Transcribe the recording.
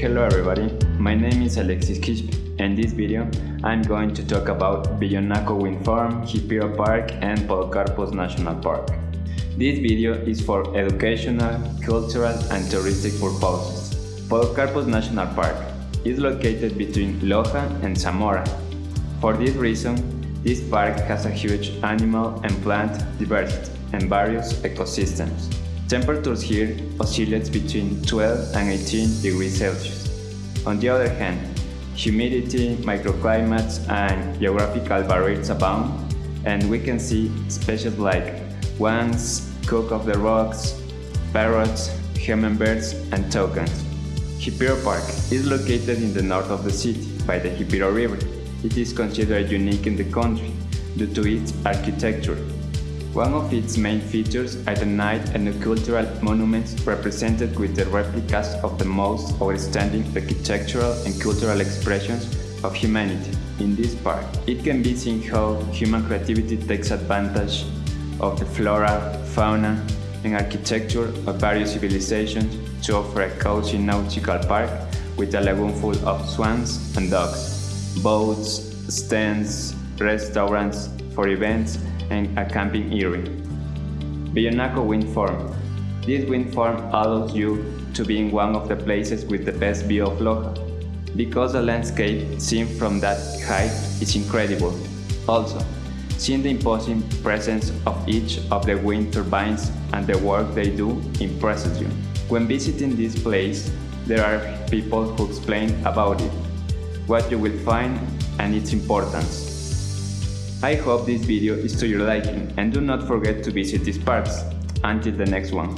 Hello everybody, my name is Alexis Quispe and in this video I'm going to talk about Villonaco Wind Farm, Jipiro Park and Podocarpus National Park. This video is for educational, cultural and touristic purposes. Podocarpus National Park is located between Loja and Zamora. For this reason, this park has a huge animal and plant diversity and various ecosystems. Temperatures here oscillate between 12 and 18 degrees Celsius. On the other hand, humidity, microclimates and geographical barriers abound, and we can see species like swans, cock of the rocks, parrots, hummingbirds and toucans. Jipiro Park is located in the north of the city by the Jipiro River. It is considered unique in the country due to its architecture, one of its main features are the night and the cultural monuments represented with the replicas of the most outstanding architectural and cultural expressions of humanity. In this park, it can be seen how human creativity takes advantage of the flora, fauna, and architecture of various civilizations to offer a cozy nautical park with a lagoon full of swans and ducks, boats, stands, restaurants for events, and a camping area. Villonaco Wind Farm. This wind farm allows you to be in one of the places with the best view of Loja, because the landscape seen from that height is incredible. Also, seeing the imposing presence of each of the wind turbines and the work they do impresses you. When visiting this place, there are people who explain about it, what you will find and its importance. I hope this video is to your liking and do not forget to visit these parks. Until the next one.